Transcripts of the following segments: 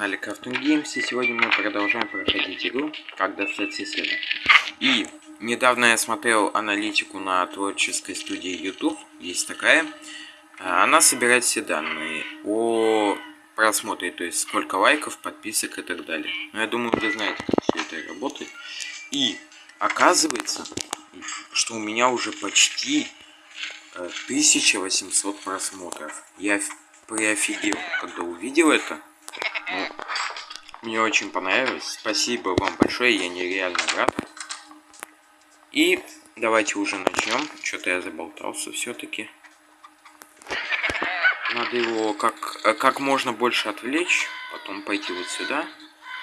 канале Crafting Games, и сегодня мы продолжаем проходить игру «Как достать соседа». И недавно я смотрел аналитику на творческой студии YouTube, есть такая. Она собирает все данные о просмотре, то есть сколько лайков, подписок и так далее. Но я думаю, вы знаете, как все это работает. И оказывается, что у меня уже почти 1800 э, просмотров. Я приофигел, когда увидел это. Мне очень понравилось. Спасибо вам большое, я нереально рад. И давайте уже начнем. Что-то я заболтался все-таки. Надо его как, как можно больше отвлечь, потом пойти вот сюда.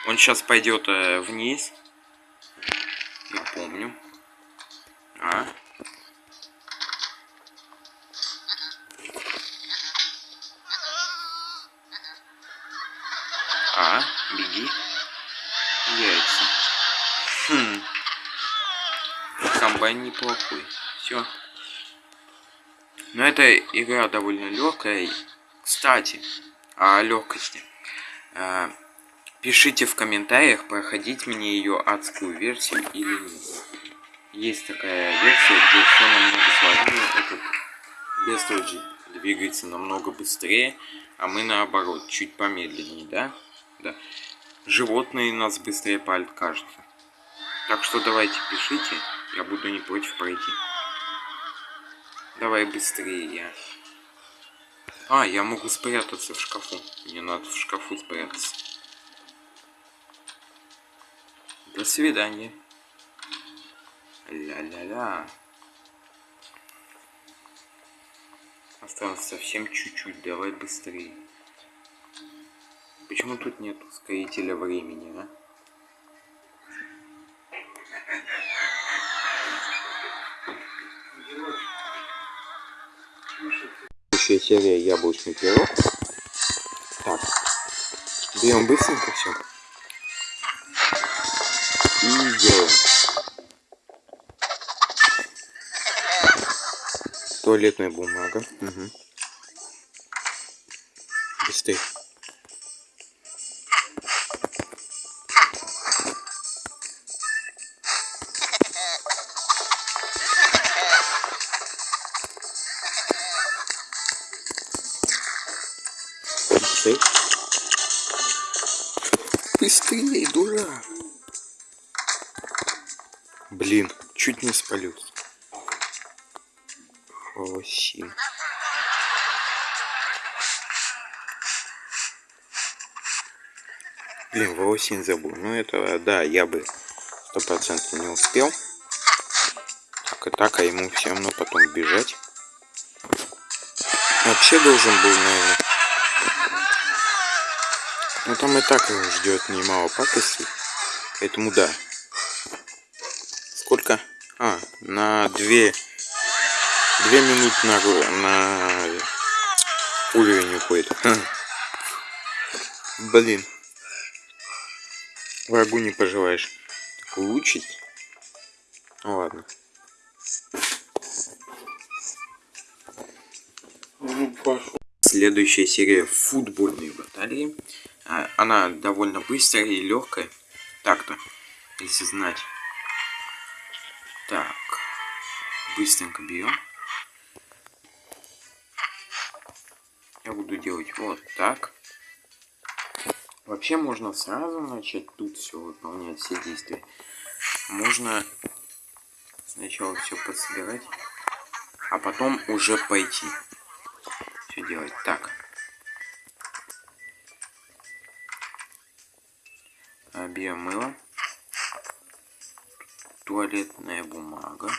Он сейчас пойдет э, вниз. Я помню. А, беги. Яйца. Хм. Комбайн неплохой. Все. Но эта игра довольно легкая. Кстати, о легкости. А, пишите в комментариях, проходить мне ее адскую версию или нет. Есть такая версия, где все намного сложнее. Этот Бестроджи двигается намного быстрее, а мы наоборот, чуть помедленнее, да? Да. Животные нас быстрее палят, кажется. Так что давайте пишите, я буду не против пройти. Давай быстрее я. А, я могу спрятаться в шкафу. Мне надо в шкафу спрятаться. До свидания. Ля-ля-ля. Осталось совсем чуть-чуть, давай быстрее. Почему тут нет ускорителя времени, а? Следующая серия яблочный пирог. Так. Берем быстренько все. И делаем. Туалетная бумага. Угу. Быстрее. Быстрей. Быстрее, дурак. Блин, чуть не спалился. Холосин. Блин, волосин забыл. Ну это, да, я бы сто процентов не успел. Так и так, а ему все равно потом бежать. Вообще должен был, наверное, ну там и так его ждет немало пакостей. Поэтому да. Сколько? А, на две... Две минуты на, на уровень уходит. Блин. Врагу не пожелаешь. Улучшить? Ну ладно. Следующая серия футбольные баталии. А, она довольно быстрая и легкая. Так-то, если знать. Так, быстренько берем. Я буду делать вот так. Вообще можно сразу начать тут все выполнять, все действия. Можно сначала все подсобирать, а потом уже пойти все делать. Так. Биомыло, туалетная бумага,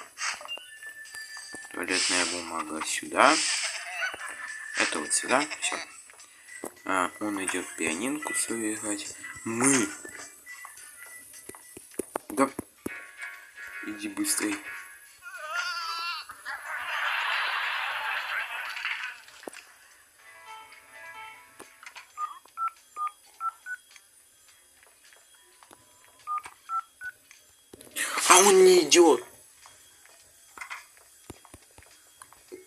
туалетная бумага сюда, это вот сюда, все. А, он идет пианинку свою играть. Мы. Да. Иди Он не идет.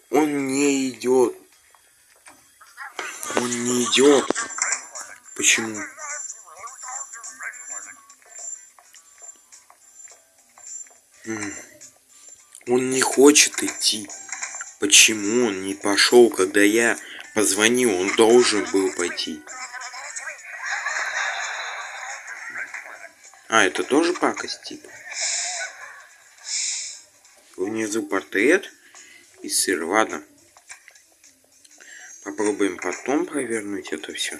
Он не идет. Он не идет. Почему? Он не хочет идти. Почему он не пошел, когда я позвонил? Он должен был пойти. А, это тоже пакость, типа? Внизу портрет и сыр. Ладно. Попробуем потом провернуть это все.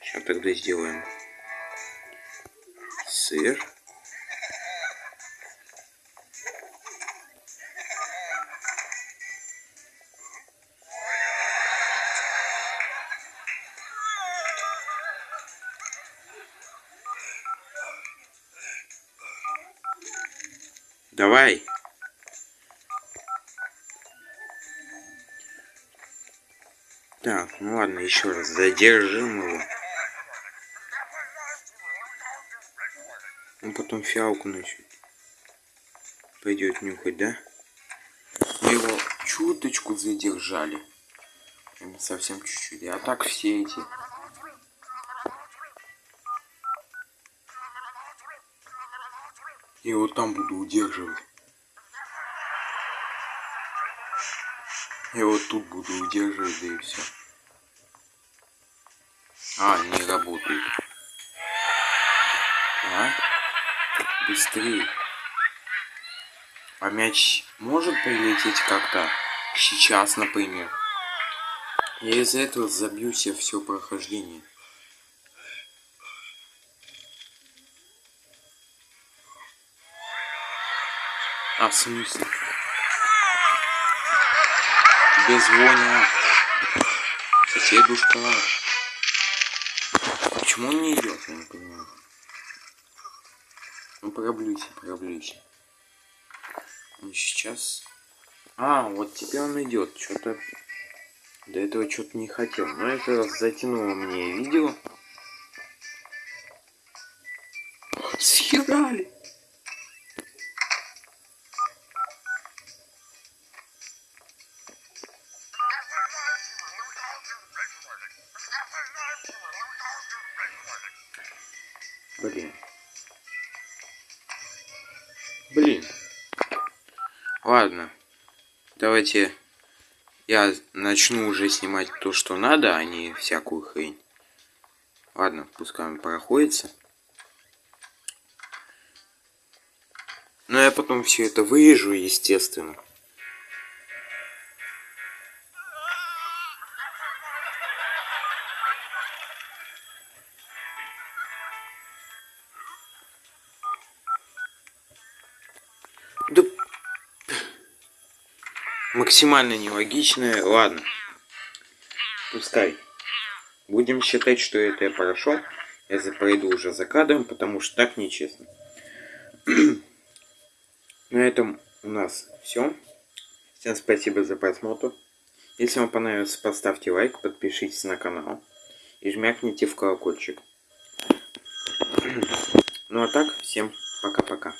Сейчас тогда сделаем сыр. Давай. Так, ну ладно, еще раз задержим его. Он потом фиалку начнет. Пойдет нюхать, да? Мы его чуточку задержали. Совсем чуть-чуть. А так все эти Я его там буду удерживать. Я вот тут буду удерживать, да и все. А, не работает. А? Быстрее. А мяч может прилететь как-то? Сейчас, например. Я из-за этого забью себе все прохождение. А, в смысле? Тебе звонят. Соседушка. Почему он не идет, я не понимаю. Ну, проблюйся, проблюйся. Он сейчас... А, вот теперь он идет. Что-то... До этого что-то не хотел. Но это затянуло мне видео. Съедали! Блин. Блин. Ладно. Давайте я начну уже снимать то, что надо, а не всякую хрень. Ладно, пускай он проходится. Но я потом все это вырежу, естественно. Да... Максимально нелогичное. Ладно. Пускай. Будем считать, что это я прошел. Я пройду уже за кадром, потому что так нечестно. На этом у нас все. Всем спасибо за просмотр. Если вам понравилось, поставьте лайк, подпишитесь на канал и жмякните в колокольчик. Ну а так, всем пока-пока.